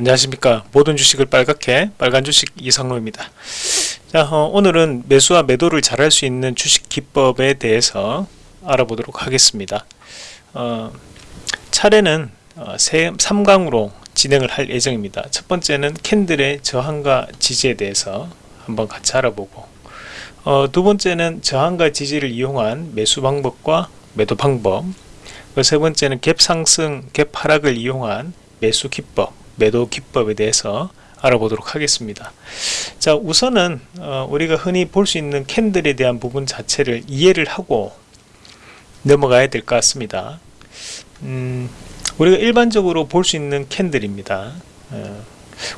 안녕하십니까. 모든 주식을 빨갛게 빨간 주식 이상로입니다. 자 어, 오늘은 매수와 매도를 잘할 수 있는 주식 기법에 대해서 알아보도록 하겠습니다. 어, 차례는 어, 3강으로 진행을 할 예정입니다. 첫 번째는 캔들의 저항과 지지에 대해서 한번 같이 알아보고 어, 두 번째는 저항과 지지를 이용한 매수 방법과 매도 방법 세 번째는 갭 상승, 갭 하락을 이용한 매수 기법 매도 기법에 대해서 알아보도록 하겠습니다. 자 우선은 어, 우리가 흔히 볼 수 있는 캔들에 대한 부분 자체를 이해를 하고 넘어가야 될 것 같습니다. 음, 우리가 일반적으로 볼 수 있는 캔들입니다. 어,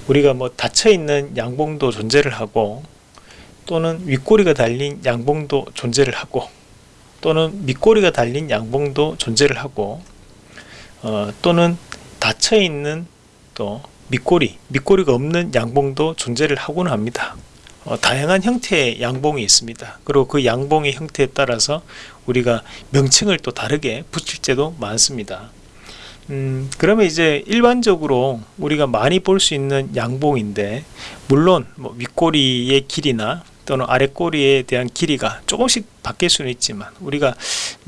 우리가 뭐 닫혀있는 양봉도 존재를 하고 또는 윗꼬리가 달린 양봉도 존재를 하고 또는 밑꼬리가 달린 양봉도 존재를 하고 어, 또는 닫혀있는 또 밑꼬리, 밑꼬리가 없는 양봉도 존재를 하고는 합니다. 어, 다양한 형태의 양봉이 있습니다. 그리고 그 양봉의 형태에 따라서 우리가 명칭을 또 다르게 붙일 때도 많습니다. 음, 그러면 이제 일반적으로 우리가 많이 볼 수 있는 양봉인데 물론 뭐 윗꼬리의 길이나 또는 아랫꼬리에 대한 길이가 조금씩 바뀔 수는 있지만 우리가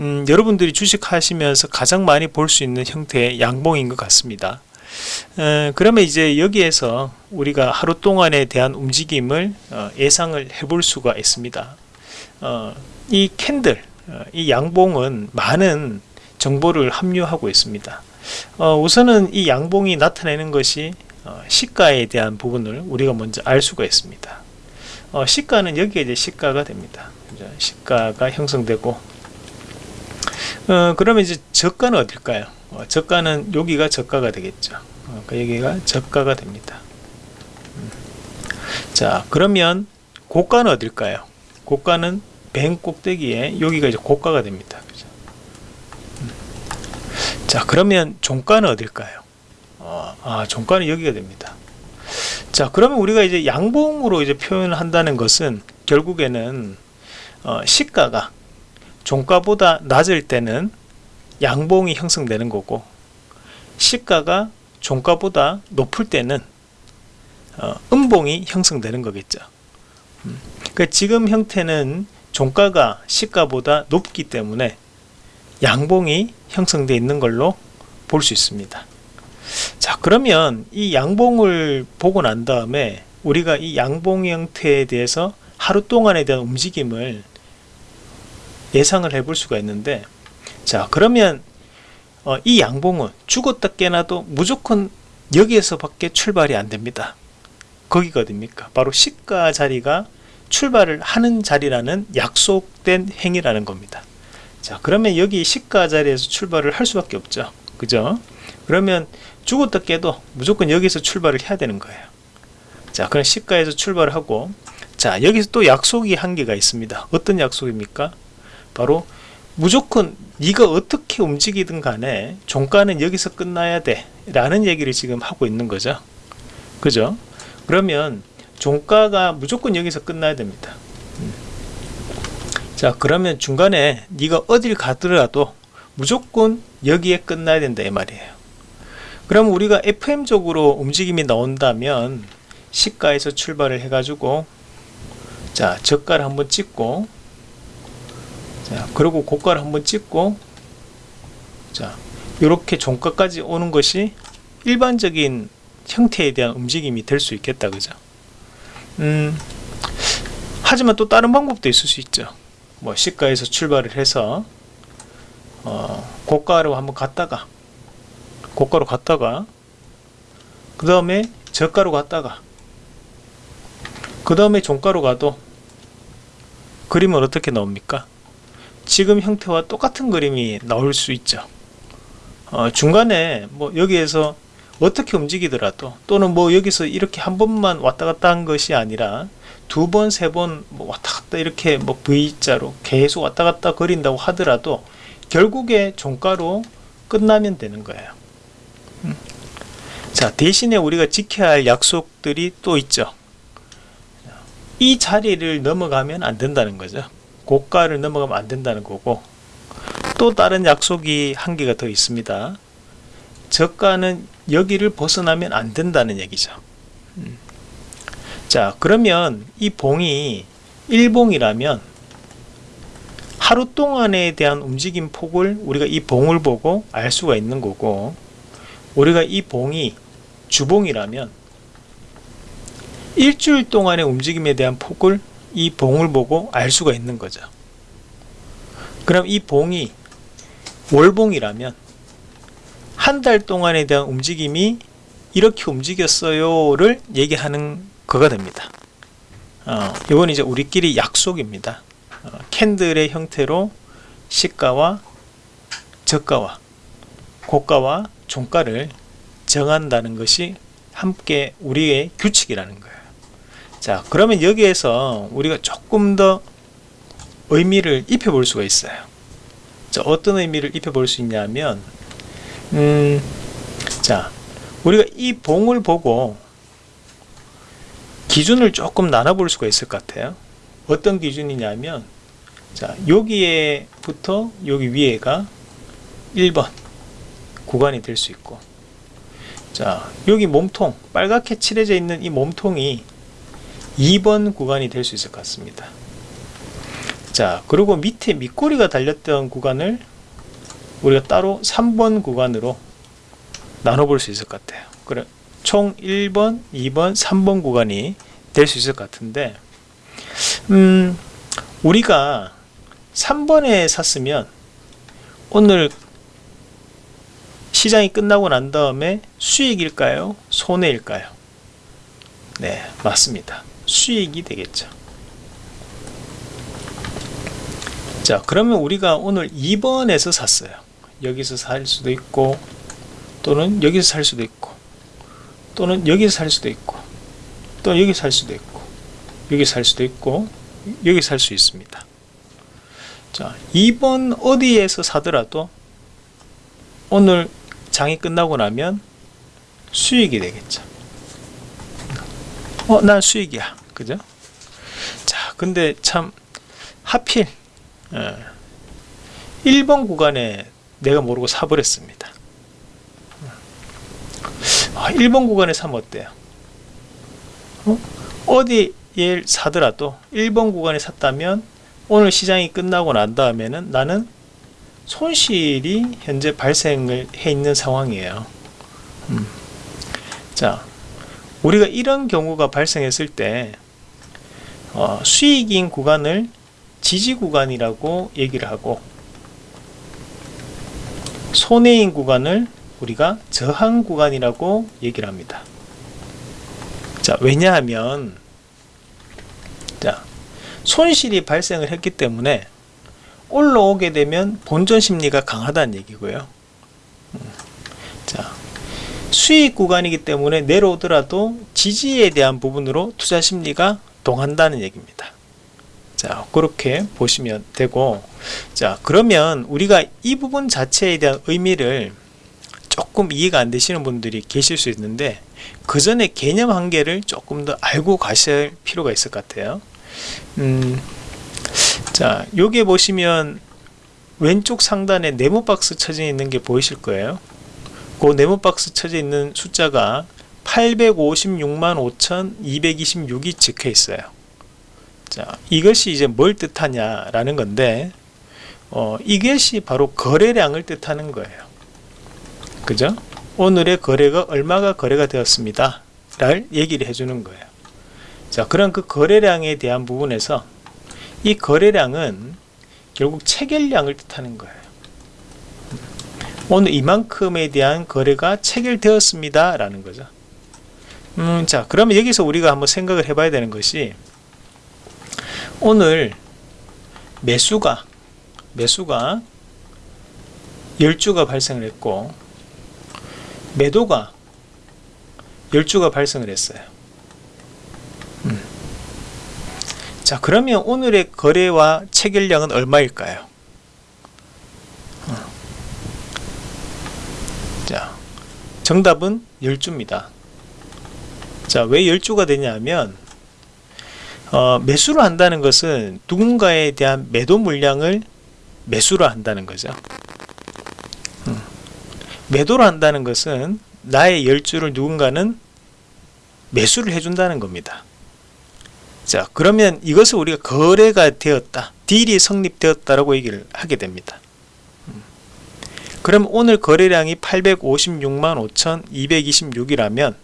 음, 여러분들이 주식하시면서 가장 많이 볼 수 있는 형태의 양봉인 것 같습니다. 에, 그러면 이제 여기에서 우리가 하루 동안에 대한 움직임을 어, 예상을 해볼 수가 있습니다. 어, 이 캔들 어, 이 양봉은 많은 정보를 함유하고 있습니다. 어, 우선은 이 양봉이 나타내는 것이 어, 시가에 대한 부분을 우리가 먼저 알 수가 있습니다. 어, 시가는 여기에 이제 시가가 됩니다. 시가가 형성되고. 그러면 이제 저가는 어딜까요 어, 저가는 여기가 저가가 되겠죠 어, 그러니까 여기가 저가가 됩니다 음. 자 그러면 고가는 어딜까요 고가는 뱅 꼭대기에 여기가 이제 고가가 됩니다? 음. 자 그러면 종가는 어딜까요 어, 아 종가는 여기가 됩니다 자 그러면 우리가 이제 양봉으로 이제 표현을 한다는 것은 결국에는 어, 시가가 종가보다 낮을 때는 양봉이 형성되는 거고 시가가 종가보다 높을 때는 어, 음봉이 형성되는 거겠죠 음. 그러니까 지금 형태는 종가가 시가보다 높기 때문에 양봉이 형성되어 있는 걸로 볼 수 있습니다 자 그러면 이 양봉을 보고 난 다음에 우리가 이 양봉 형태에 대해서 하루 동안에 대한 움직임을 예상을 해 볼 수가 있는데 자 그러면 어, 이 양봉은 죽었다 깨나도 무조건 여기에서 밖에 출발이 안 됩니다. 거기가 어딥니까 바로 시가 자리가 출발을 하는 자리라는 약속된 행위라는 겁니다. 자 그러면 여기 시가 자리에서 출발을 할 수밖에 없죠. 그죠? 그러면 죽었다 깨도 무조건 여기서 출발을 해야 되는 거예요. 자 그럼 시가에서 출발을 하고 자 여기서 또 약속이 한 개가 있습니다. 어떤 약속입니까? 바로 무조건 네가 어떻게 움직이든 간에 종가는 여기서 끝나야 돼. 라는 얘기를 지금 하고 있는 거죠. 그죠? 그러면 종가가 무조건 여기서 끝나야 됩니다. 음. 자 그러면 중간에 네가 어딜 가더라도 무조건 여기에 끝나야 된다 이 말이에요. 그럼 우리가 FM적으로 움직임이 나온다면 시가에서 출발을 해 가지고 자 저가를 한번 찍고 자 그리고 고가를 한번 찍고 자 이렇게 종가까지 오는 것이 일반적인 형태에 대한 움직임이 될 수 있겠다 그죠? 음 하지만 또 다른 방법도 있을 수 있죠. 뭐 시가에서 출발을 해서 어, 고가로 한번 갔다가 고가로 갔다가 그 다음에 저가로 갔다가 그 다음에 종가로 가도 그림은 어떻게 나옵니까 지금 형태와 똑같은 그림이 나올 수 있죠 어, 중간에 뭐 여기에서 어떻게 움직이더라도 또는 뭐 여기서 이렇게 한 번만 왔다 갔다 한 것이 아니라 두 번, 세번 뭐 왔다 갔다 이렇게 뭐 V자로 계속 왔다 갔다 거린다고 하더라도 결국에 종가로 끝나면 되는 거예요. 음. 자, 대신에 우리가 지켜야 할 약속들이 또 있죠. 이 자리를 넘어가면 안 된다는 거죠. 고가를 넘어가면 안 된다는 거고 또 다른 약속이 한 개가 더 있습니다 저가는 여기를 벗어나면 안 된다는 얘기죠. 음. 자 그러면 이 봉이 일봉이라면 하루 동안에 대한 움직임 폭을 우리가 이 봉을 보고 알 수가 있는 거고 우리가 이 봉이 주봉이라면 일주일 동안의 움직임에 대한 폭을 이 봉을 보고 알 수가 있는 거죠. 그럼 이 봉이 월봉이라면 한 달 동안에 대한 움직임이 이렇게 움직였어요 를 얘기하는 거가 됩니다. 어, 이건 이제 우리끼리 약속입니다. 어, 캔들의 형태로 시가와 저가와 고가와 종가를 정한다는 것이 함께 우리의 규칙이라는 거예요. 자, 그러면 여기에서 우리가 조금 더 의미를 입혀 볼 수가 있어요. 자, 어떤 의미를 입혀 볼 수 있냐면, 음, 자, 우리가 이 봉을 보고 기준을 조금 나눠 볼 수가 있을 것 같아요. 어떤 기준이냐면, 자, 여기에부터 여기 위에가 1번 구간이 될 수 있고, 자, 여기 몸통, 빨갛게 칠해져 있는 이 몸통이 2번 구간이 될 수 있을 것 같습니다. 자, 그리고 밑에 밑꼬리가 달렸던 구간을 우리가 따로 3번 구간으로 나눠볼 수 있을 것 같아요. 그래, 총 1번, 2번, 3번 구간이 될 수 있을 것 같은데, 음, 우리가 3번에 샀으면 오늘 시장이 끝나고 난 다음에 수익일까요? 손해일까요? 네, 맞습니다. 수익이 되겠죠. 자, 그러면 우리가 오늘 2번에서 샀어요. 여기서 살 수도 있고, 또는 여기서 살 수도 있고, 또는 여기서 살 수도 있고, 또 여기 살 수도 있고, 여기 살 수도 있고, 여기 살수 있습니다. 자, 2번 어디에서 사더라도 오늘 장이 끝나고 나면 수익이 되겠죠. 어, 난 수익이야. 그죠? 자, 근데 참 하필 예, 1번 구간에 내가 모르고 사버렸습니다. 아, 1번 구간에 사면 어때요? 어? 어디에 사더라도 1번 구간에 샀다면 오늘 시장이 끝나고 난 다음에는 나는 손실이 현재 발생을 해 있는 상황이에요. 음. 자, 우리가 이런 경우가 발생했을 때 어, 수익인 구간을 지지 구간이라고 얘기를 하고 손해인 구간을 우리가 저항 구간이라고 얘기를 합니다. 자, 왜냐하면 자, 손실이 발생을 했기 때문에 올라오게 되면 본전 심리가 강하다는 얘기고요. 음. 자, 수익 구간이기 때문에 내려오더라도 지지에 대한 부분으로 투자 심리가 동한다는 얘기입니다. 자, 그렇게 보시면 되고, 자, 그러면 우리가 이 부분 자체에 대한 의미를 조금 이해가 안 되시는 분들이 계실 수 있는데, 그 전에 개념 한계를 조금 더 알고 가실 필요가 있을 것 같아요. 음, 자, 여기 보시면 왼쪽 상단에 네모 박스 쳐져 있는 게 보이실 거예요. 그 네모 박스 쳐져 있는 숫자가 856만 5226이 적혀 있어요. 자, 이것이 이제 뭘 뜻하냐 라는 건데, 어, 이것이 바로 거래량을 뜻하는 거예요. 그죠? 오늘의 거래가 얼마가 거래가 되었습니다. 를 얘기를 해주는 거예요. 자, 그런 그 거래량에 대한 부분에서 이 거래량은 결국 체결량을 뜻하는 거예요. 오늘 이만큼에 대한 거래가 체결되었습니다. 라는 거죠. 음, 자, 그러면 여기서 우리가 한번 생각을 해봐야 되는 것이 오늘 매수가 매수가 10주가 발생을 했고 매도가 10주가 발생을 했어요. 음. 자, 그러면 오늘의 거래와 체결량은 얼마일까요? 자, 정답은 10주입니다. 자, 왜 10주가 되냐면 어, 매수를 한다는 것은 누군가에 대한 매도 물량을 매수를 한다는 거죠. 음. 매도를 한다는 것은 나의 열주를 누군가는 매수를 해준다는 겁니다. 자 그러면 이것을 우리가 거래가 되었다 딜이 성립되었다라고 얘기를 하게 됩니다 음. 그럼 오늘 거래량이 856만 5226이라면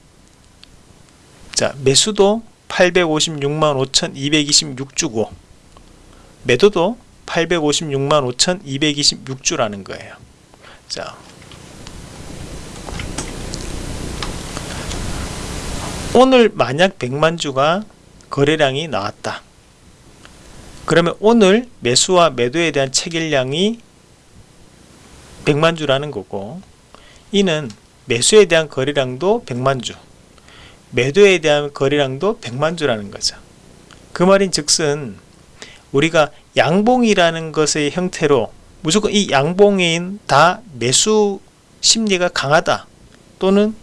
자 매수도 856만 5226주고 매도도 856만 5226주라는 거예요 자 오늘 만약 100만 주가 거래량이 나왔다. 그러면 오늘 매수와 매도에 대한 체결량이 100만 주라는 거고 이는 매수에 대한 거래량도 100만 주 매도에 대한 거래량도 100만 주라는 거죠. 그 말인 즉슨 우리가 양봉이라는 것의 형태로 무조건 이 양봉인 다 매수 심리가 강하다 또는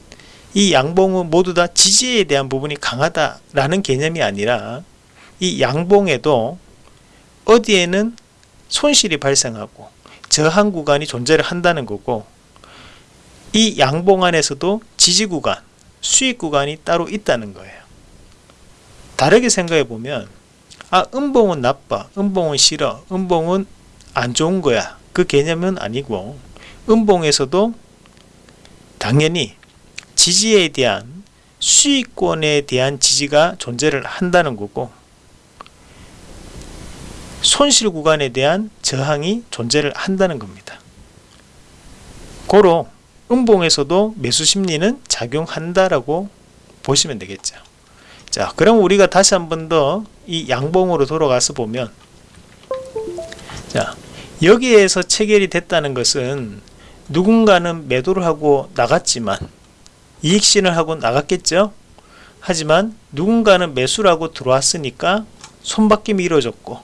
이 양봉은 모두 다 지지에 대한 부분이 강하다라는 개념이 아니라 이 양봉에도 어디에는 손실이 발생하고 저항 구간이 존재를 한다는 거고 이 양봉 안에서도 지지 구간, 수익 구간이 따로 있다는 거예요. 다르게 생각해 보면 아 음봉은 나빠, 음봉은 싫어, 음봉은 안 좋은 거야 그 개념은 아니고 음봉에서도 당연히 지지에 대한 수익권에 대한 지지가 존재를 한다는 거고 손실 구간에 대한 저항이 존재를 한다는 겁니다. 고로 음봉에서도 매수 심리는 작용한다라고 보시면 되겠죠. 자, 그럼 우리가 다시 한 번 더 이 양봉으로 돌아가서 보면 자, 여기에서 체결이 됐다는 것은 누군가는 매도를 하고 나갔지만 이익 신을 하고 나갔겠죠 하지만 누군가는 매수를 하고 들어왔으니까 손바뀜이 이루어졌고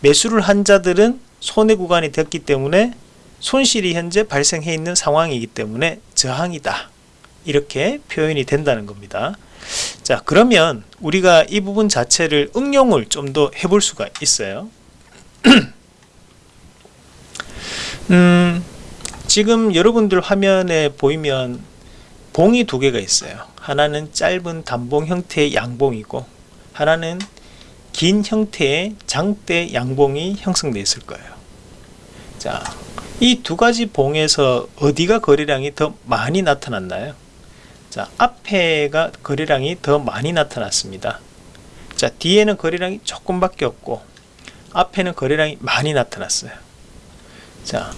매수를 한 자들은 손해 구간이 됐기 때문에 손실이 현재 발생해 있는 상황이기 때문에 저항이다. 이렇게 표현이 된다는 겁니다. 자 그러면 우리가 이 부분 자체를 응용을 좀 더 해볼 수가 있어요. 음, 지금 여러분들 화면에 보이면 봉이 두 개가 있어요. 하나는 짧은 단봉 형태의 양봉이고 하나는 긴 형태의 장대 양봉이 형성되어 있을 거예요 자, 이 두 가지 봉에서 어디가 거래량이 더 많이 나타났나요? 자, 앞에가 거래량이 더 많이 나타났습니다. 자, 뒤에는 거래량이 조금밖에 없고 앞에는 거래량이 많이 나타났어요. 자,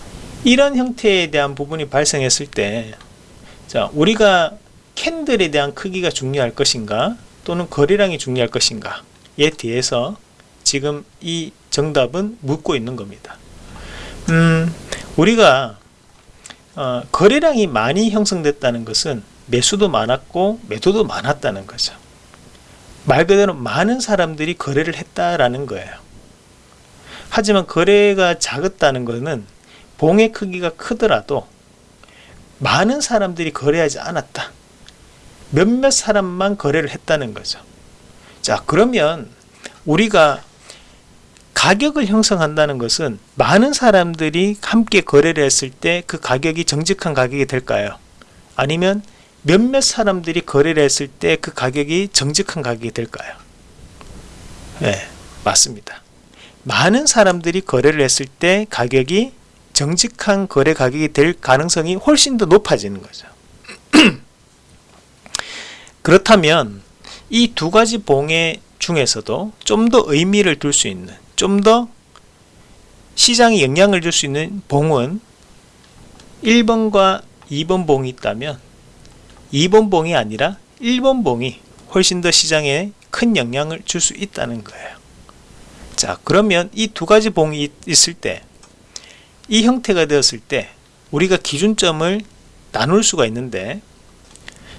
이런 형태에 대한 부분이 발생했을 때 자, 우리가 캔들에 대한 크기가 중요할 것인가 또는 거래량이 중요할 것인가 에 대해서 지금 이 정답은 묻고 있는 겁니다. 음, 우리가 어, 거래량이 많이 형성됐다는 것은 매수도 많았고 매도도 많았다는 거죠. 말 그대로 많은 사람들이 거래를 했다라는 거예요. 하지만 거래가 작았다는 것은 봉의 크기가 크더라도 많은 사람들이 거래하지 않았다. 몇몇 사람만 거래를 했다는 거죠. 자, 그러면 우리가 가격을 형성한다는 것은 많은 사람들이 함께 거래를 했을 때 그 가격이 정직한 가격이 될까요? 아니면 몇몇 사람들이 거래를 했을 때 그 가격이 정직한 가격이 될까요? 네, 맞습니다. 많은 사람들이 거래를 했을 때 가격이 정직한 거래 가격이 될 가능성이 훨씬 더 높아지는 거죠. 그렇다면 이 두 가지 봉의 중에서도 좀 더 의미를 둘 수 있는 좀 더 시장에 영향을 줄 수 있는 봉은 1번과 2번 봉이 있다면 2번 봉이 아니라 1번 봉이 훨씬 더 시장에 큰 영향을 줄 수 있다는 거예요. 자 그러면 이 두 가지 봉이 있을 때 이 형태가 되었을 때 우리가 기준점을 나눌 수가 있는데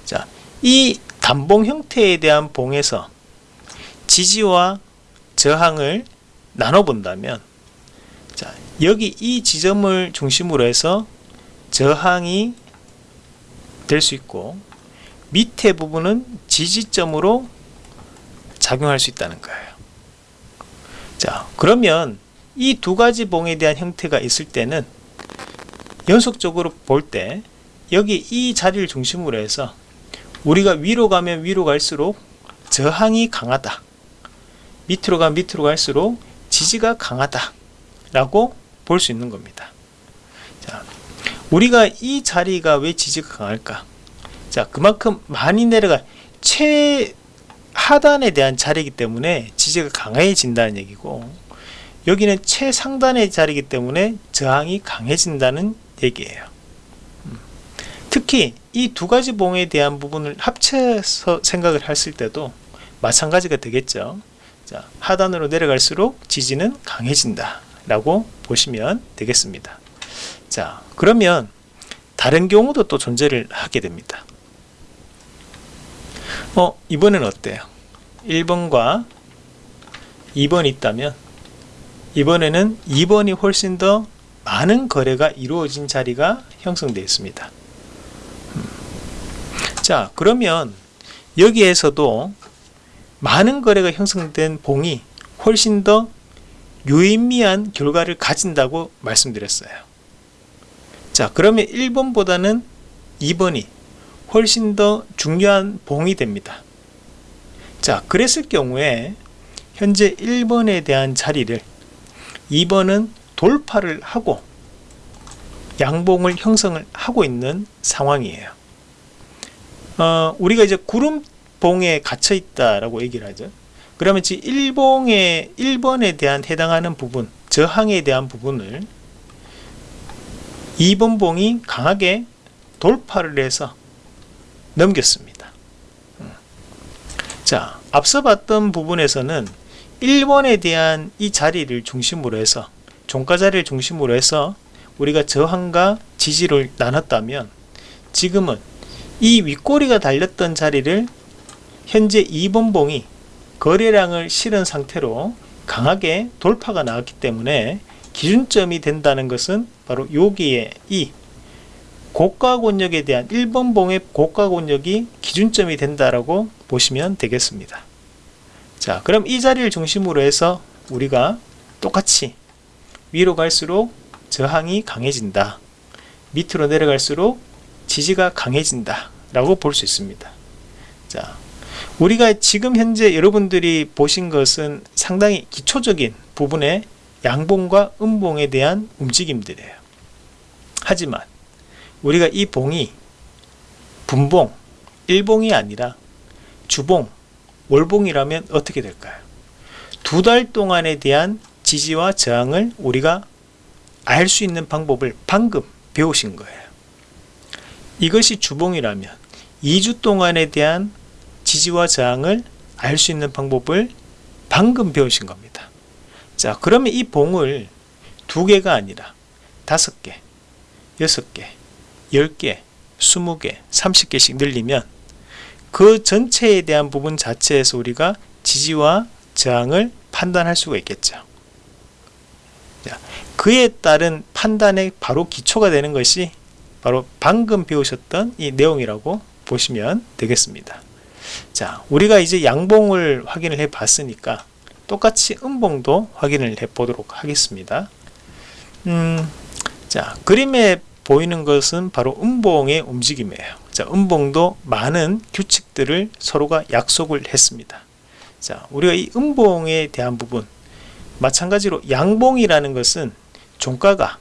자, 이 단봉 형태에 대한 봉에서 지지와 저항을 나눠 본다면 자, 여기 이 지점을 중심으로 해서 저항이 될 수 있고 밑에 부분은 지지점으로 작용할 수 있다는 거예요. 자, 그러면 이 두 가지 봉에 대한 형태가 있을 때는 연속적으로 볼 때 여기 이 자리를 중심으로 해서 우리가 위로 가면 위로 갈수록 저항이 강하다. 밑으로 가면 밑으로 갈수록 지지가 강하다. 라고 볼 수 있는 겁니다. 자, 우리가 이 자리가 왜 지지가 강할까? 자, 그만큼 많이 내려가 최하단에 대한 자리이기 때문에 지지가 강해진다는 얘기고 여기는 최상단의 자리이기 때문에 저항이 강해진다는 얘기예요. 음. 특히 이 두 가지 봉에 대한 부분을 합쳐서 생각을 했을 때도 마찬가지가 되겠죠. 자, 하단으로 내려갈수록 지지는 강해진다 라고 보시면 되겠습니다. 자, 그러면 다른 경우도 또 존재를 하게 됩니다. 어, 이번엔 어때요? 1번과 2번이 있다면 이번에는 2번이 훨씬 더 많은 거래가 이루어진 자리가 형성되어 있습니다. 음. 자, 그러면 여기에서도 많은 거래가 형성된 봉이 훨씬 더 유의미한 결과를 가진다고 말씀드렸어요. 자, 그러면 1번보다는 2번이 훨씬 더 중요한 봉이 됩니다. 자, 그랬을 경우에 현재 1번에 대한 자리를 2번은 돌파를 하고 양봉을 형성을 하고 있는 상황이에요. 어, 우리가 이제 구름봉에 갇혀 있다라고 얘기를 하죠. 그러면 지금 1봉에 1번에 대한 해당하는 부분, 저항에 대한 부분을 2번 봉이 강하게 돌파를 해서 넘겼습니다. 음. 자, 앞서 봤던 부분에서는 1번에 대한 이 자리를 중심으로 해서 종가 자리를 중심으로 해서 우리가 저항과 지지를 나눴다면 지금은 이 윗꼬리가 달렸던 자리를 현재 2번 봉이 거래량을 실은 상태로 강하게 돌파가 나왔기 때문에 기준점이 된다는 것은 바로 여기에 이 고가 권역에 대한 1번 봉의 고가 권역이 기준점이 된다라고 보시면 되겠습니다. 자, 그럼 이 자리를 중심으로 해서 우리가 똑같이 위로 갈수록 저항이 강해진다. 밑으로 내려갈수록 지지가 강해진다. 라고 볼 수 있습니다. 자, 우리가 지금 현재 여러분들이 보신 것은 상당히 기초적인 부분의 양봉과 음봉에 대한 움직임들이에요. 하지만 우리가 이 봉이 분봉, 일봉이 아니라 주봉, 월봉이라면 어떻게 될까요? 두 달 동안에 대한 지지와 저항을 우리가 알 수 있는 방법을 방금 배우신 거예요. 이것이 주봉이라면 2주 동안에 대한 지지와 저항을 알 수 있는 방법을 방금 배우신 겁니다. 자, 그러면 이 봉을 두 개가 아니라 다섯 개, 여섯 개, 10개, 20개, 30개씩 늘리면 그 전체에 대한 부분 자체에서 우리가 지지와 저항을 판단할 수가 있겠죠. 그에 따른 판단의 바로 기초가 되는 것이 바로 방금 배우셨던 이 내용이라고 보시면 되겠습니다. 자, 우리가 이제 양봉을 확인을 해 봤으니까 똑같이 음봉도 확인을 해 보도록 하겠습니다. 음, 자, 그림에 보이는 것은 바로 음봉의 움직임이에요. 자, 음봉도 많은 규칙들을 서로가 약속을 했습니다. 자, 우리가 이 음봉에 대한 부분 마찬가지로 양봉이라는 것은 종가가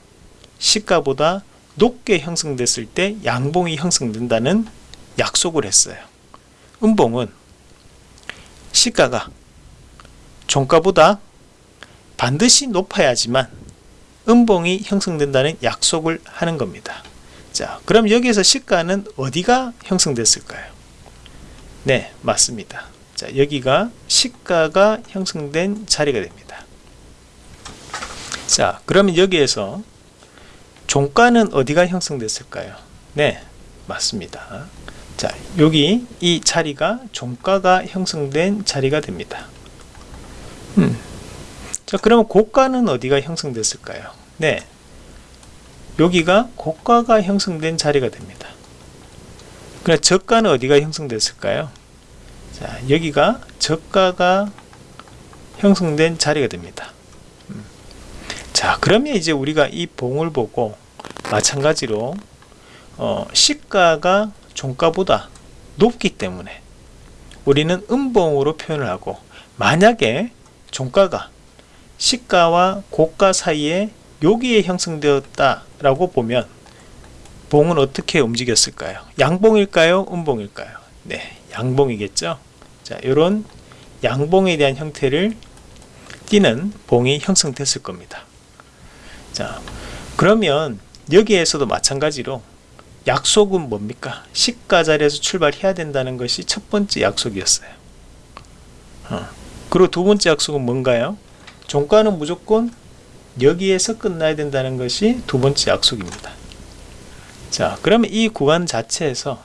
시가보다 높게 형성됐을 때 양봉이 형성된다는 약속을 했어요. 음봉은 시가가 종가보다 반드시 높아야지만 음봉이 형성된다는 약속을 하는 겁니다. 자, 그럼 여기에서 시가는 어디가 형성됐을까요? 네, 맞습니다. 자, 여기가 시가가 형성된 자리가 됩니다. 자, 그러면 여기에서 종가는 어디가 형성됐을까요? 네, 맞습니다. 자, 여기 이 자리가 종가가 형성된 자리가 됩니다. 음. 자, 그러면 고가는 어디가 형성됐을까요? 네. 여기가 고가가 형성된 자리가 됩니다. 그럼 저가는 어디가 형성됐을까요? 자, 여기가 저가가 형성된 자리가 됩니다. 음. 자, 그러면 이제 우리가 이 봉을 보고 마찬가지로 어, 시가가 종가보다 높기 때문에 우리는 음봉으로 표현을 하고 만약에 종가가 시가와 고가 사이에 여기에 형성되었다 라고 보면 봉은 어떻게 움직였을까요? 양봉일까요? 음봉일까요? 네 양봉이겠죠? 자 이런 양봉에 대한 형태를 띠는 봉이 형성됐을 겁니다 자 그러면 여기에서도 마찬가지로 약속은 뭡니까? 시가 자리에서 출발해야 된다는 것이 첫 번째 약속이었어요. 어. 그리고 두 번째 약속은 뭔가요? 종가는 무조건 여기에서 끝나야 된다는 것이 두 번째 약속입니다. 자 그러면 이 구간 자체에서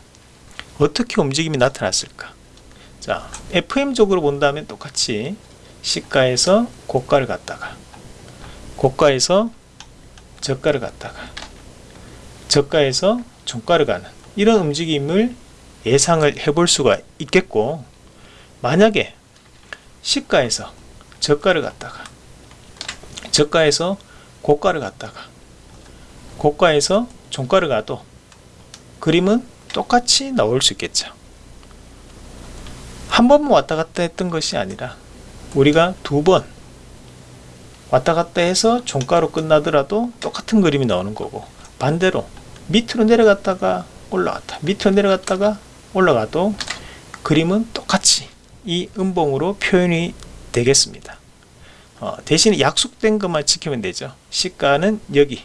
어떻게 움직임이 나타났을까? 자 FM적으로 본다면 똑같이 시가에서 고가를 갔다가 고가에서 저가를 갔다가 저가에서 종가를 가는 이런 움직임을 예상을 해볼 수가 있겠고 만약에 시가에서 저가를 갔다가 저가에서 고가를 갔다가 고가에서 종가를 가도 그림은 똑같이 나올 수 있겠죠. 한 번만 왔다 갔다 했던 것이 아니라 우리가 두번 왔다 갔다 해서 종가로 끝나더라도 똑같은 그림이 나오는 거고 반대로 밑으로 내려갔다가 올라갔다 밑으로 내려갔다가 올라가도 그림은 똑같이 이 음봉으로 표현이 되겠습니다. 어, 대신 약속된 것만 지키면 되죠. 시가는 여기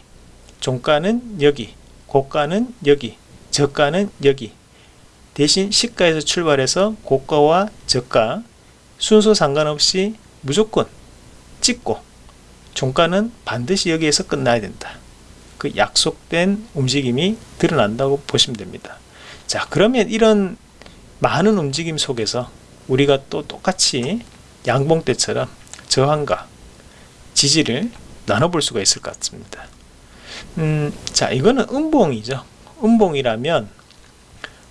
종가는 여기 고가는 여기 저가는 여기. 대신 시가에서 출발해서 고가와 저가 순서 상관없이 무조건 찍고 종가는 반드시 여기에서 끝나야 된다. 그 약속된 움직임이 드러난다고 보시면 됩니다. 자 그러면 이런 많은 움직임 속에서 우리가 또 똑같이 양봉 때처럼 저항과 지지를 나눠볼 수가 있을 것 같습니다. 음, 자 이거는 음봉이죠. 음봉이라면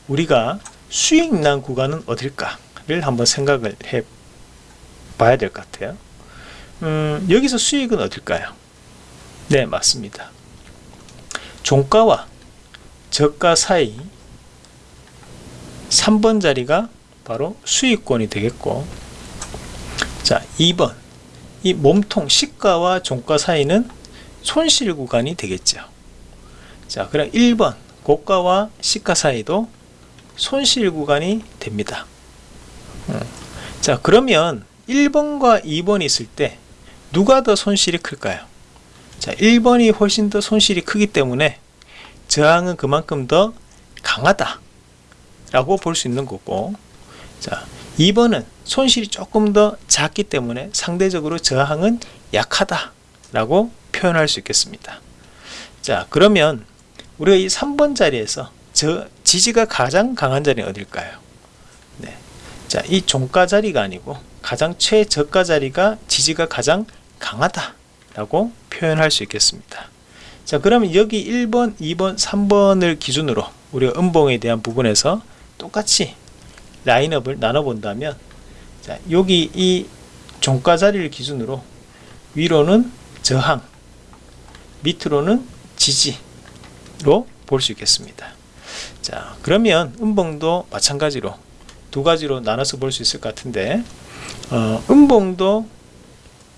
우리가 수익 난 구간은 어딜까를 한번 생각을 해 봐야 될 것 같아요 음, 여기서 수익은 어딜까요? 네 맞습니다. 종가와 저가 사이 3번 자리가 바로 수익권이 되겠고 자 2번 이 몸통 시가와 종가 사이는 손실 구간이 되겠죠. 자 그럼 1번 고가와 시가 사이도 손실 구간이 됩니다. 음. 자 그러면 1번과 2번이 있을 때 누가 더 손실이 클까요 자 1번이 훨씬 더 손실이 크기 때문에 저항은 그만큼 더 강하다 라고 볼 수 있는 거고 자 2번은 손실이 조금 더 작기 때문에 상대적으로 저항은 약하다 라고 표현할 수 있겠습니다 자 그러면 우리가 이 3번 자리에서 저 지지가 가장 강한 자리는 어딜까요 네. 자이 종가 자리가 아니고 가장 최저가 자리가 지지가 가장 강하다 라고 표현할 수 있겠습니다. 자 그러면 여기 1번 2번 3번을 기준으로 우리가 음봉에 대한 부분에서 똑같이 라인업을 나눠 본다면 자 여기 이 종가 자리를 기준으로 위로는 저항 밑으로는 지지로 볼 수 있겠습니다. 자 그러면 음봉도 마찬가지로 두 가지로 나눠서 볼 수 있을 것 같은데 어, 음봉도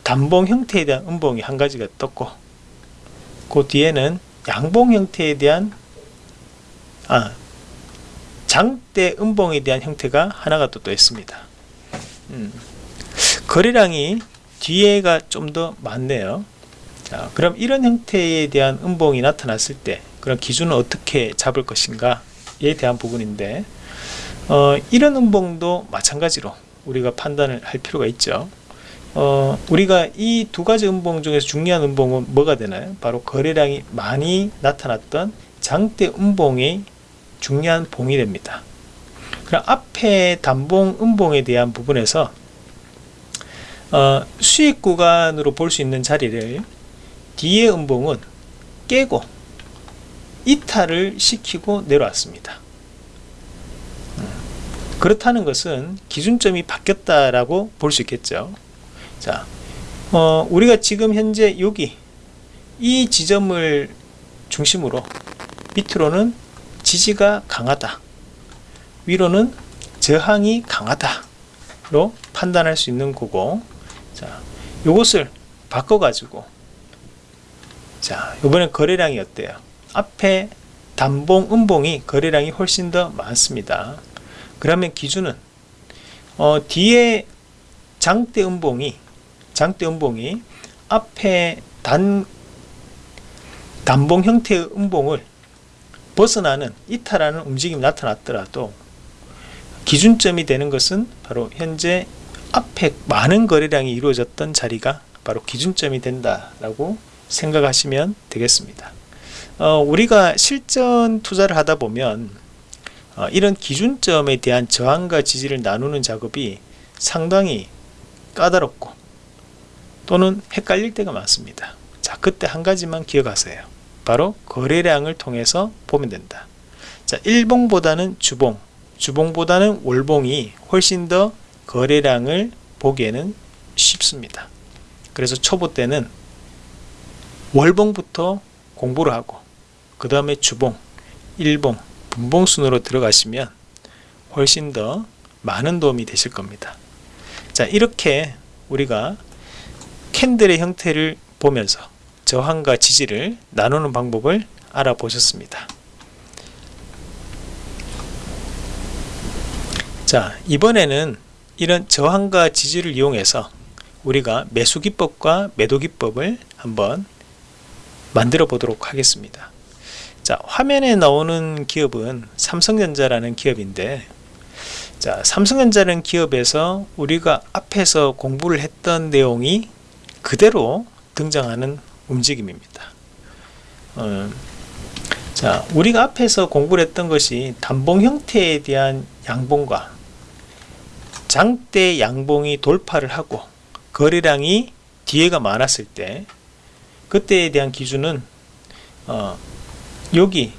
단봉 형태에 대한 음봉이 한 가지가 떴고 그 뒤에는 양봉 형태에 대한 아 장대 음봉에 대한 형태가 하나가 또, 또 있습니다. 음, 거래량이 뒤에가 좀 더 많네요. 자 그럼 이런 형태에 대한 음봉이 나타났을 때 그런 기준을 어떻게 잡을 것인가 에 대한 부분인데 어, 이런 음봉도 마찬가지로 우리가 판단을 할 필요가 있죠 어, 우리가 이 두 가지 음봉 중에서 중요한 음봉은 뭐가 되나요? 바로 거래량이 많이 나타났던 장대 음봉이 중요한 봉이 됩니다. 그럼 앞에 단봉 음봉에 대한 부분에서 어, 수익 구간으로 볼 수 있는 자리를 뒤에 음봉은 깨고 이탈을 시키고 내려왔습니다. 음, 그렇다는 것은 기준점이 바뀌었다라고 볼 수 있겠죠 자, 어, 우리가 지금 현재 여기 이 지점을 중심으로 밑으로는 저항이 있고 위로는 지지, 로볼수 있겠습니다. 자, 그럼 1번, 2번, 3번을 기준으로 지지가 강하다 위로는 저항이 강하다로 판단할 수 있는 거고 자 요것을 바꿔 가지고 자 이번에 거래량이 어때요 앞에 단봉 음봉이 거래량이 훨씬 더 많습니다 그러면 기준은 어, 뒤에 장대 음봉이 장대 음봉이 앞에 단 단봉 형태의 음봉을 벗어나는 이탈하는 움직임이 나타났더라도 기준점이 되는 것은 바로 현재 앞에 많은 거래량이 이루어졌던 자리가 바로 기준점이 된다라고 생각하시면 되겠습니다. 어, 우리가 실전 투자를 하다 보면 어, 이런 기준점에 대한 저항과 지지를 나누는 작업이 상당히 까다롭고 또는 헷갈릴 때가 많습니다. 자, 그때 한 가지만 기억하세요. 바로 거래량을 통해서 보면 된다. 자, 일봉보다는 주봉, 주봉보다는 월봉이 훨씬 더 거래량을 보기에는 쉽습니다. 그래서 초보 때는 월봉부터 공부를 하고 그 다음에 주봉, 일봉, 분봉 순으로 들어가시면 훨씬 더 많은 도움이 되실 겁니다. 자 이렇게 우리가 캔들의 형태를 보면서 저항과 지지를 나누는 방법을 알아보셨습니다. 자 이번에는 이런 저항과 지지를 이용해서 우리가 매수 기법과 매도 기법을 한번 만들어 보도록 하겠습니다 자 화면에 나오는 기업은 삼성전자라는 기업인데 자 삼성전자는 기업에서 우리가 앞에서 공부를 했던 내용이 그대로 등장하는 움직임입니다. 어, 자 우리가 앞에서 공부를 했던 것이 단봉 형태에 대한 양봉과 장대 양봉이 돌파를 하고 거래량이 뒤에가 많았을 때 그때에 대한 기준은 어, 여기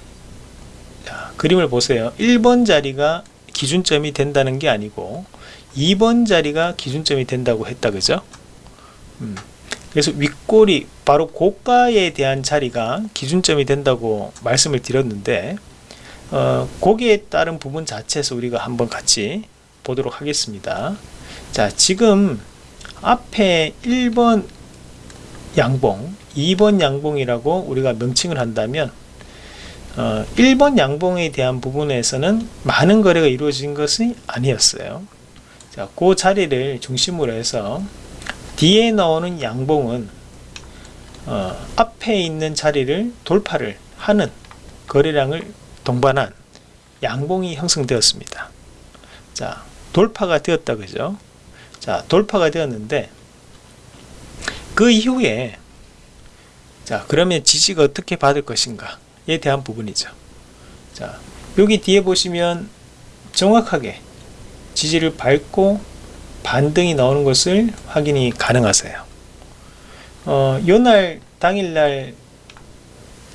자, 그림을 보세요. 1번 자리가 기준점이 된다는 게 아니고 2번 자리가 기준점이 된다고 했다 그죠? 음, 그래서 윗골이 바로 고가에 대한 자리가 기준점이 된다고 말씀을 드렸는데 어, 거기에 따른 부분 자체에서 우리가 한번 같이 보도록 하겠습니다. 자 지금 앞에 1번 양봉 2번 양봉이라고 우리가 명칭을 한다면 어, 1번 양봉에 대한 부분에서는 많은 거래가 이루어진 것이 아니었어요. 자, 그 자리를 중심으로 해서 뒤에 나오는 양봉은 어, 앞에 있는 자리를 돌파를 하는 거래량을 동반한 양봉이 형성되었습니다. 자 돌파가 되었다 그죠? 자 돌파가 되었는데 그 이후에 자 그러면 지지가 어떻게 받을 것인가에 대한 부분이죠. 자 여기 뒤에 보시면 정확하게 지지를 밟고 반등이 나오는 것을 확인이 가능하세요. 어, 요날 당일날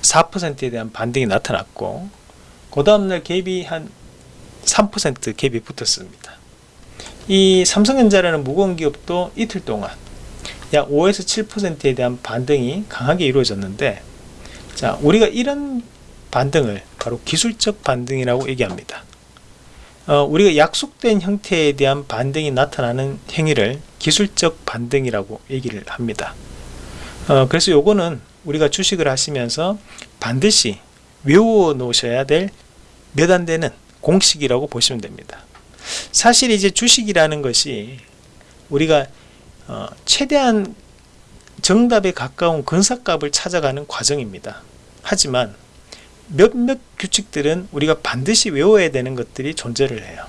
4%에 대한 반등이 나타났고 그 다음날 갭이 한 3% 갭이 붙었습니다. 이 삼성전자라는 무거운 기업도 이틀 동안 약 5에서 7%에 대한 반등이 강하게 이루어졌는데 자 우리가 이런 반등을 바로 기술적 반등이라고 얘기합니다 어, 우리가 약속된 형태에 대한 반등이 나타나는 행위를 기술적 반등이라고 얘기를 합니다 어, 그래서 요거는 우리가 주식을 하시면서 반드시 외워 놓으셔야 될 몇 안 되는 공식이라고 보시면 됩니다 사실 이제 주식이라는 것이 우리가 어, 최대한 정답에 가까운 근사값을 찾아가는 과정입니다. 하지만 몇몇 규칙들은 우리가 반드시 외워야 되는 것들이 존재를 해요.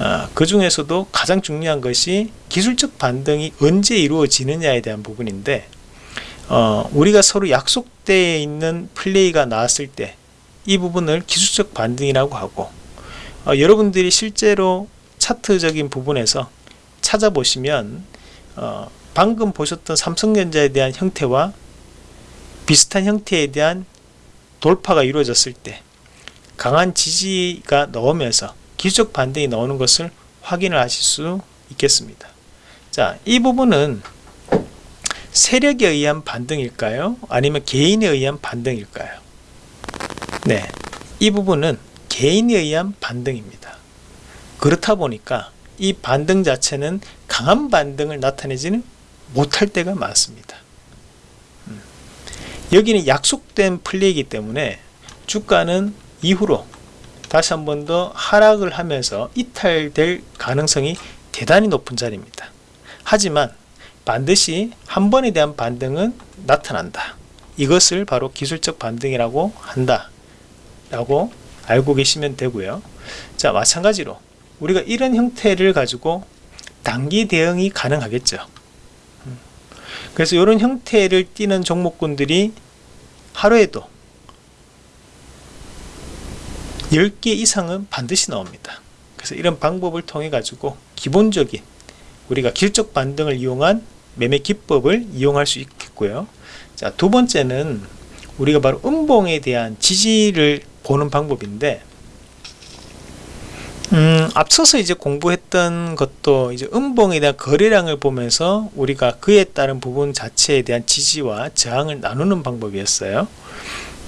어, 그 중에서도 가장 중요한 것이 기술적 반등이 언제 이루어지느냐에 대한 부분인데 어, 우리가 서로 약속되어 있는 플레이가 나왔을 때 이 부분을 기술적 반등이라고 하고 어, 여러분들이 실제로 차트적인 부분에서 찾아보시면 어, 방금 보셨던 삼성전자에 대한 형태와 비슷한 형태에 대한 돌파가 이루어졌을 때 강한 지지가 나오면서 기적 반등이 나오는 것을 확인을 하실 수 있겠습니다 자, 이 부분은 세력에 의한 반등일까요? 아니면 개인에 의한 반등일까요? 네, 이 부분은 개인에 의한 반등입니다. 그렇다 보니까 이 반등 자체는 강한 반등을 나타내지는 못할 때가 많습니다. 음. 여기는 약속된 플레이이기 때문에 주가는 이후로 다시 한 번 더 하락을 하면서 이탈될 가능성이 대단히 높은 자리입니다. 하지만 반드시 한 번에 대한 반등은 나타난다. 이것을 바로 기술적 반등이라고 한다. 라고 알고 계시면 되고요. 자, 마찬가지로 우리가 이런 형태를 가지고 단기 대응이 가능하겠죠. 음. 그래서 이런 형태를 띠는 종목군들이 하루에도 10개 이상은 반드시 나옵니다. 그래서 이런 방법을 통해 가지고 기본적인 우리가 기술적 반등을 이용한 매매 기법을 이용할 수 있겠고요. 자, 두 번째는 우리가 바로 음봉에 대한 지지를 보는 방법인데 음, 앞서서 이제 공부했던 것도 이제 음봉에 대한 거래량을 보면서 우리가 그에 따른 부분 자체에 대한 지지와 저항을 나누는 방법이었어요.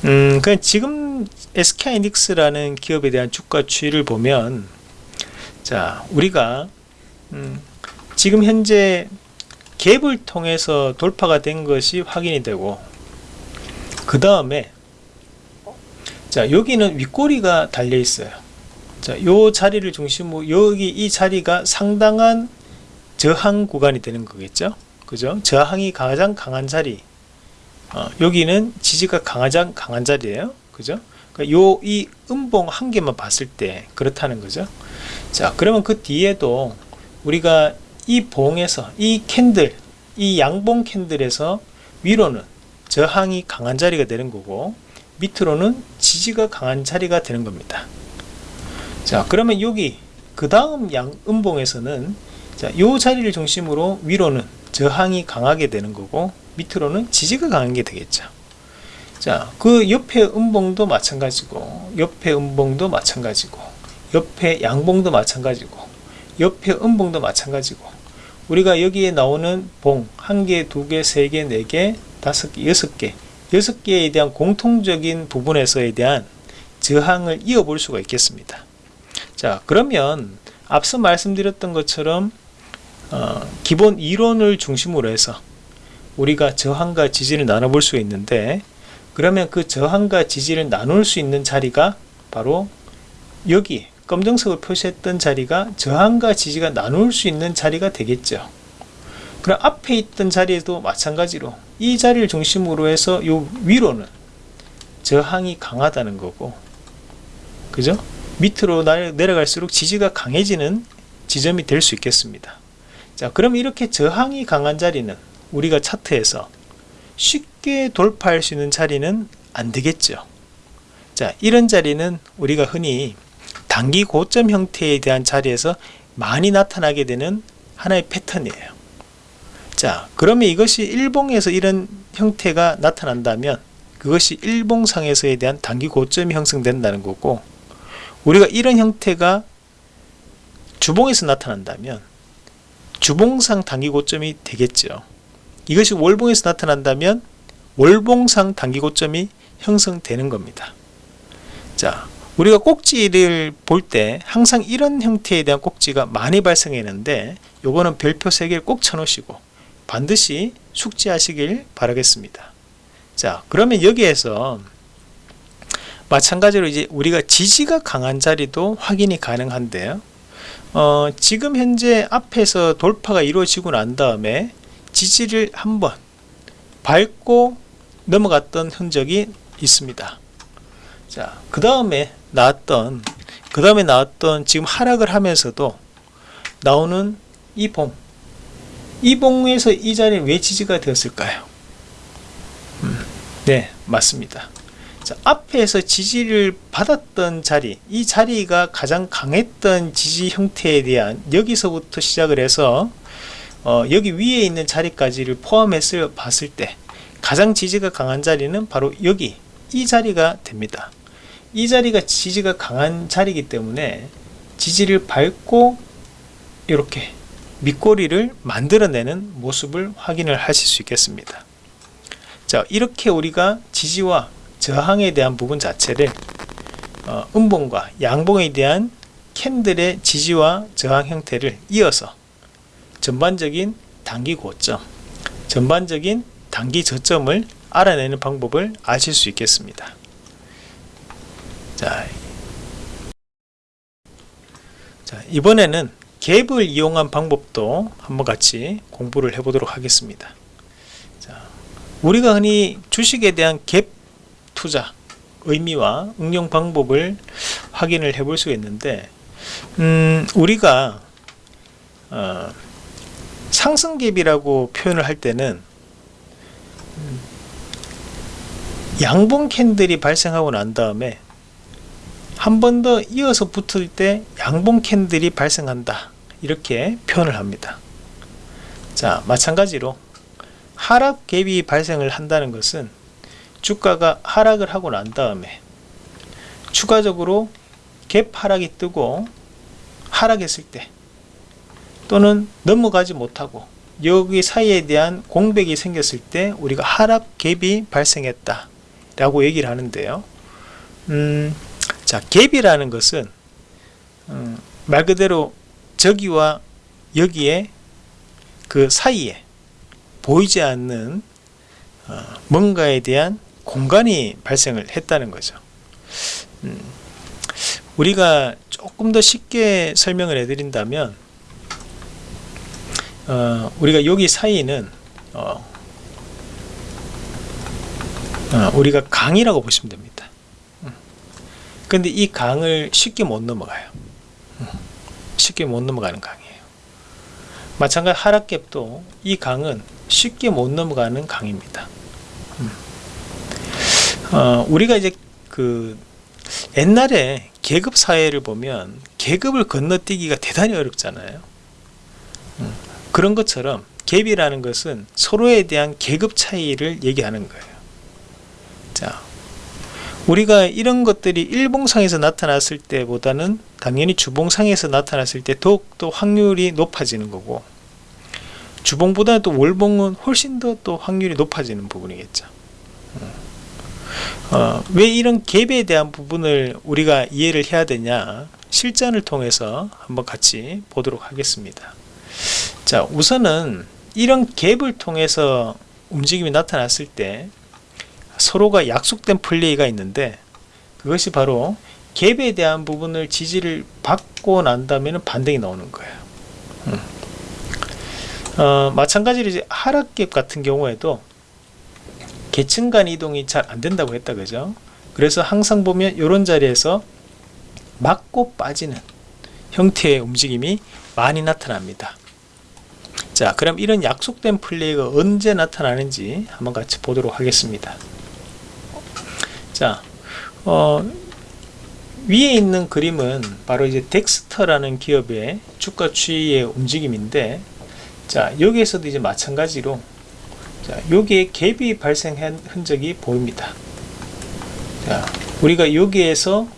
음, 그냥 지금 SK이닉스라는 기업에 대한 주가 추이를 보면 자, 우리가 음, 지금 현재 갭을 통해서 돌파가 된 것이 확인이 되고 그 다음에 자 여기는 윗꼬리가 달려 있어요 자 요 자리를 중심으로 여기 이 자리가 상당한 저항 구간이 되는 거겠죠? 그죠? 저항이 가장 강한 자리. 어, 여기는 지지가 가장 강한 자리예요. 그죠? 그러니까 요 이 음봉 한 개만 봤을 때 그렇다는 거죠. 자 그러면 그 뒤에도 우리가 이 봉에서 이 캔들 이 양봉 캔들에서 위로는 저항이 강한 자리가 되는 거고 밑으로는 지지가 강한 자리가 되는 겁니다 자 그러면 여기 그 다음 양 음봉에서는 자, 요 자리를 중심으로 위로는 저항이 강하게 되는 거고 밑으로는 지지가 강한 게 되겠죠 자, 그 옆에 음봉도 마찬가지고 옆에 음봉도 마찬가지고 옆에 양봉도 마찬가지고 옆에 음봉도 마찬가지고 우리가 여기에 나오는 봉, 한 개, 두 개, 세 개, 네 개, 다섯 개, 여섯 개, 여섯 개에 대한 공통적인 부분에서에 대한 저항을 이어볼 수가 있겠습니다. 자, 그러면 앞서 말씀드렸던 것처럼 어, 기본 이론을 중심으로 해서 우리가 저항과 지지를 나눠볼 수 있는데 그러면 그 저항과 지지를 나눌 수 있는 자리가 바로 여기 검정색을 표시했던 자리가 저항과 지지가 나눌 수 있는 자리가 되겠죠 그럼 앞에 있던 자리에도 마찬가지로 이 자리를 중심으로 해서 요 위로는 저항이 강하다는 거고 그죠? 밑으로 내려갈수록 지지가 강해지는 지점이 될 수 있겠습니다. 자 그럼 이렇게 저항이 강한 자리는 우리가 차트에서 쉽게 돌파할 수 있는 자리는 안 되겠죠. 자 이런 자리는 우리가 흔히 단기 고점 형태에 대한 자리에서 많이 나타나게 되는 하나의 패턴이에요. 자 그러면 이것이 일봉에서 이런 형태가 나타난다면 그것이 일봉상에서에 대한 단기 고점이 형성된다는 거고 우리가 이런 형태가 주봉에서 나타난다면 주봉상 단기 고점이 되겠죠. 이것이 월봉에서 나타난다면 월봉상 단기 고점이 형성되는 겁니다. 자 우리가 꼭지를 볼 때 항상 이런 형태에 대한 꼭지가 많이 발생했는데 요거는 별표 3개를 꼭 쳐놓으시고 반드시 숙지하시길 바라겠습니다. 자 그러면 여기에서 마찬가지로 이제 우리가 지지가 강한 자리도 확인이 가능한데요 어, 지금 현재 앞에서 돌파가 이루어지고 난 다음에 지지를 한번 밟고 넘어갔던 흔적이 있습니다 자, 그 다음에 나왔던 그 다음에 나왔던 지금 하락을 하면서도 나오는 이 봉. 이 봉에서 이 자리에 왜 지지가 되었을까요? 음, 네, 맞습니다. 자, 앞에서 지지를 받았던 자리, 이 자리가 가장 강했던 지지 형태에 대한 여기서부터 시작을 해서 어, 여기 위에 있는 자리까지를 포함해서 봤을 때 가장 지지가 강한 자리는 바로 여기 이 자리가 됩니다. 이 자리가 지지가 강한 자리이기 때문에 지지를 밟고 이렇게 밑꼬리를 만들어내는 모습을 확인을 하실 수 있겠습니다 자 이렇게 우리가 지지와 저항에 대한 부분 자체를 어, 음봉과 양봉에 대한 캔들의 지지와 저항 형태를 이어서 전반적인 단기 고점, 전반적인 단기 저점을 알아내는 방법을 아실 수 있겠습니다. 자, 자 이번에는 갭을 이용한 방법도 한번 같이 공부를 해보도록 하겠습니다. 자, 우리가 흔히 주식에 대한 갭 투자 의미와 응용 방법을 확인을 해 볼 수가 있는데 음, 우리가 어, 상승갭이라고 표현을 할 때는 음, 양봉 캔들이 발생하고 난 다음에 한 번 더 이어서 붙을 때 양봉 캔들이 발생한다. 이렇게 표현을 합니다. 자 마찬가지로 하락 갭이 발생을 한다는 것은 주가가 하락을 하고 난 다음에 추가적으로 갭 하락이 뜨고 하락했을 때 또는 넘어가지 못하고 여기 사이에 대한 공백이 생겼을 때 우리가 하락 갭이 발생했다 라고 얘기를 하는데요. 음, 자 갭이라는 것은 음, 말 그대로 저기와 여기에 그 사이에 보이지 않는 어, 뭔가에 대한 공간이 발생을 했다는 거죠 음, 우리가 조금 더 쉽게 설명을 해드린다면 어, 우리가 여기 사이는 어, 어, 우리가 강이라고 보시면 됩니다 음. 근데 이 강을 쉽게 못 넘어가요 음. 쉽게 못 넘어가는 강이에요 마찬가지 하락갭도 이 강은 쉽게 못 넘어가는 강입니다 음. 어, 우리가 이제 그 옛날에 계급 사회를 보면 계급을 건너뛰기가 대단히 어렵잖아요. 음, 그런 것처럼 갭이라는 것은 서로에 대한 계급 차이를 얘기하는 거예요. 자 우리가 이런 것들이 일봉상에서 나타났을 때보다는 당연히 주봉상에서 나타났을 때 더욱더 확률이 높아지는 거고 주봉보다 또 월봉은 훨씬 더 또 확률이 높아지는 부분이겠죠 어, 왜 이런 갭에 대한 부분을 우리가 이해를 해야 되냐? 실전을 통해서 한번 같이 보도록 하겠습니다. 자 우선은 이런 갭을 통해서 움직임이 나타났을 때 서로가 약속된 플레이가 있는데 그것이 바로 갭에 대한 부분을 지지를 받고 난 다음에는 반등이 나오는 거예요. 음. 어, 마찬가지로 이제 하락갭 같은 경우에도 계층 간 이동이 잘 안 된다고 했다 그죠? 그래서 항상 보면 이런 자리에서 맞고 빠지는 형태의 움직임이 많이 나타납니다. 자 그럼 이런 약속된 플레이가 언제 나타나는지 한번 같이 보도록 하겠습니다. 자 어, 위에 있는 그림은 바로 이제 덱스터라는 기업의 주가 추이의 움직임인데 자 여기에서도 이제 마찬가지로 자, 여기에 갭이 발생한 흔적이 보입니다. 자, 우리가 여기에서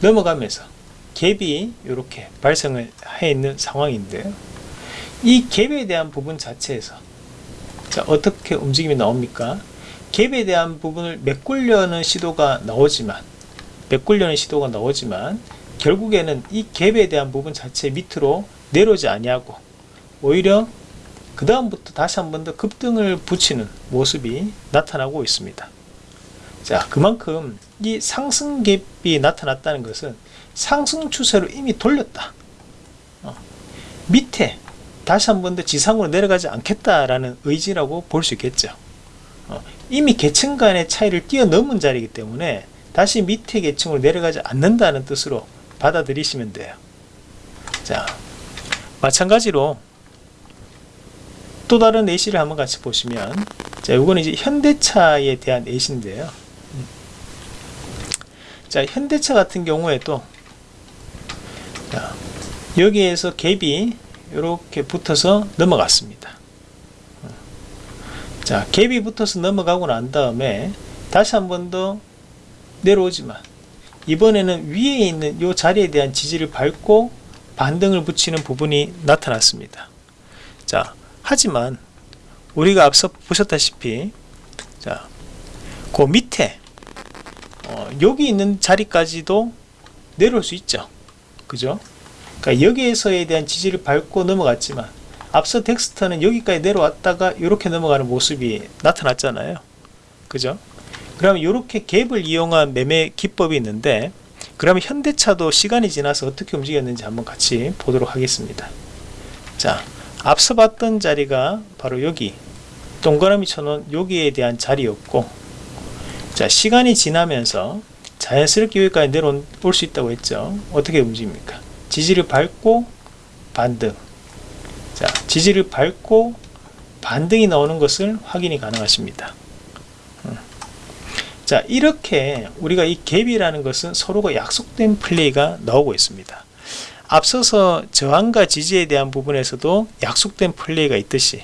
넘어가면서 갭이 이렇게 발생을 해 있는 상황인데요. 이 갭에 대한 부분 자체에서 자, 어떻게 움직임이 나옵니까? 갭에 대한 부분을 메꾸려는 시도가 나오지만 메꾸려는 시도가 나오지만 결국에는 이 갭에 대한 부분 자체 밑으로 내려오지 아니하고 오히려 그 다음부터 다시 한 번 더 급등을 붙이는 모습이 나타나고 있습니다. 자 그만큼 이 상승 갭이 나타났다는 것은 상승 추세로 이미 돌렸다. 어, 밑에 다시 한 번 더 지상으로 내려가지 않겠다라는 의지라고 볼 수 있겠죠. 어, 이미 계층 간의 차이를 뛰어넘은 자리이기 때문에 다시 밑에 계층으로 내려가지 않는다는 뜻으로 받아들이시면 돼요. 자 마찬가지로 또 다른 예시를 한번 같이 보시면 자 이거는 이제 현대차에 대한 예시인데요. 자 현대차 같은 경우에도 자, 여기에서 갭이 이렇게 붙어서 넘어갔습니다. 자 갭이 붙어서 넘어가고 난 다음에 다시 한 번 더 내려오지만 이번에는 위에 있는 이 자리에 대한 지지를 밟고 반등을 붙이는 부분이 나타났습니다. 자 하지만 우리가 앞서 보셨다시피 자, 그 밑에 어, 여기 있는 자리까지도 내려올 수 있죠. 그죠? 그러니까 여기에서에 대한 지지를 밟고 넘어갔지만 앞서 덱스터는 여기까지 내려왔다가 이렇게 넘어가는 모습이 나타났잖아요. 그죠? 그러면 이렇게 갭을 이용한 매매 기법이 있는데 그러면 현대차도 시간이 지나서 어떻게 움직였는지 한번 같이 보도록 하겠습니다. 자 앞서 봤던 자리가 바로 여기. 동그라미 쳐놓은 여기에 대한 자리였고 자 시간이 지나면서 자연스럽게 여기까지 내려올 수 있다고 했죠. 어떻게 움직입니까? 지지를 밟고 반등. 자 지지를 밟고 반등이 나오는 것을 확인이 가능하십니다. 음. 자 이렇게 우리가 이 갭이라는 것은 서로가 약속된 플레이가 나오고 있습니다 앞서서 저항과 지지에 대한 부분에서도 약속된 플레이가 있듯이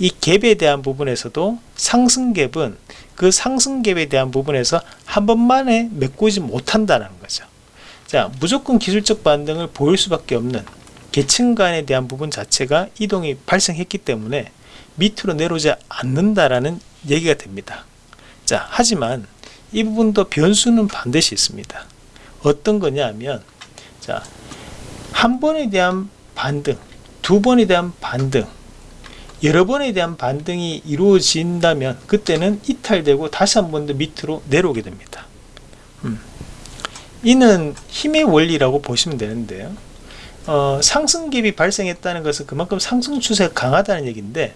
이 갭에 대한 부분에서도 상승 갭은 그 상승 갭에 대한 부분에서 한 번만에 메꾸지 못한다는 거죠. 자 무조건 기술적 반등을 보일 수밖에 없는 계층 간에 대한 부분 자체가 이동이 발생했기 때문에 밑으로 내려오지 않는다라는 얘기가 됩니다. 자 하지만 이 부분도 변수는 반드시 있습니다. 어떤 거냐 하면 자 한 번에 대한 반등 두 번에 대한 반등 여러 번에 대한 반등이 이루어진다면 그때는 이탈되고 다시 한 번 더 밑으로 내려오게 됩니다 음. 이는 힘의 원리라고 보시면 되는데요 어, 상승갭이 발생했다는 것은 그만큼 상승 추세가 강하다는 얘기인데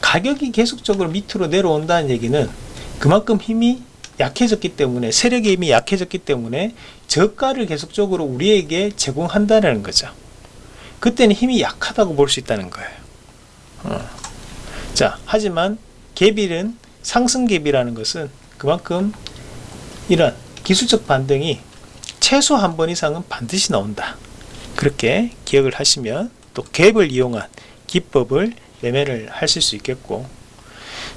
가격이 계속적으로 밑으로 내려온다는 얘기는 그만큼 힘이 약해졌기 때문에 세력의 힘이 약해졌기 때문에 저가를 계속적으로 우리에게 제공한다는 거죠 그때는 힘이 약하다고 볼 수 있다는 거예요 어. 자 하지만 갭일은 상승 갭이라는 것은 그만큼 이런 기술적 반등이 최소 한 번 이상은 반드시 나온다 그렇게 기억을 하시면 또 갭을 이용한 기법을 매매를 하실 수 있겠고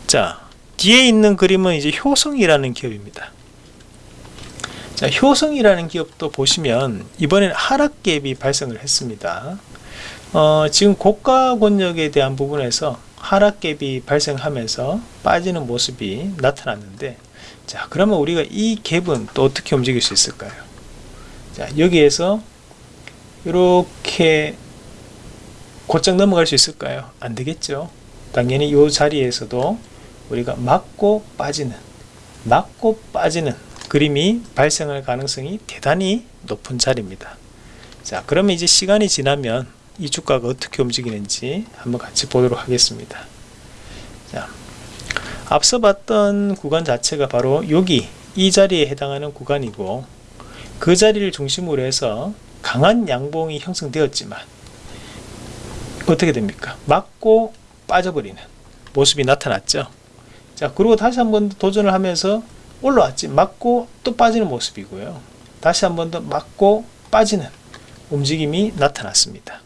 자 뒤에 있는 그림은 이제 효성이라는 기업입니다. 자, 효성이라는 기업도 보시면 이번엔 하락 갭이 발생을 했습니다. 어, 지금 고가 권역에 대한 부분에서 하락 갭이 발생하면서 빠지는 모습이 나타났는데 자 그러면 우리가 이 갭은 또 어떻게 움직일 수 있을까요? 자 여기에서 이렇게 곧장 넘어갈 수 있을까요? 안 되겠죠. 당연히 이 자리에서도 우리가 맞고 빠지는 맞고 빠지는 그림이 발생할 가능성이 대단히 높은 자리입니다. 자 그러면 이제 시간이 지나면 이 주가가 어떻게 움직이는지 한번 같이 보도록 하겠습니다. 자 앞서 봤던 구간 자체가 바로 여기 이 자리에 해당하는 구간이고 그 자리를 중심으로 해서 강한 양봉이 형성되었지만 어떻게 됩니까? 맞고 빠져버리는 모습이 나타났죠. 자 그리고 다시 한번 도전을 하면서 올라왔지. 맞고 또 빠지는 모습이고요. 다시 한 번 더 맞고 빠지는 움직임이 나타났습니다.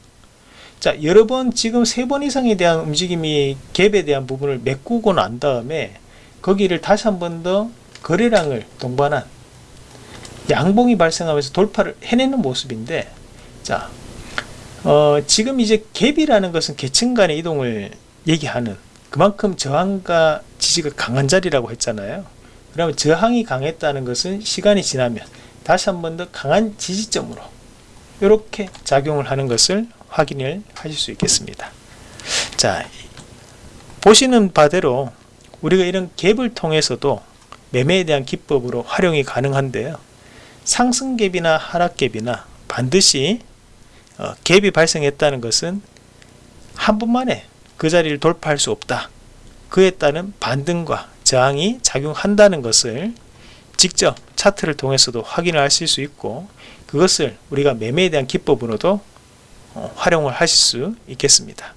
자 여러 번 지금 세 번 이상에 대한 움직임이 갭에 대한 부분을 메꾸고 난 다음에 거기를 다시 한 번 더 거래량을 동반한 양봉이 발생하면서 돌파를 해내는 모습인데 자 어, 지금 이제 갭이라는 것은 계층 간의 이동을 얘기하는 그만큼 저항과 지지가 강한 자리라고 했잖아요 그러면 저항이 강했다는 것은 시간이 지나면 다시 한 번 더 강한 지지점으로 이렇게 작용을 하는 것을 확인을 하실 수 있겠습니다. 자 보시는 바대로 우리가 이런 갭을 통해서도 매매에 대한 기법으로 활용이 가능한데요. 상승갭이나 하락갭이나 반드시 어, 갭이 발생했다는 것은 한 번만에 그 자리를 돌파할 수 없다. 그에 따른 반등과 저항이 작용한다는 것을 직접 차트를 통해서도 확인을 하실 수 있고 그것을 우리가 매매에 대한 기법으로도 어, 활용을 하실 수 있겠습니다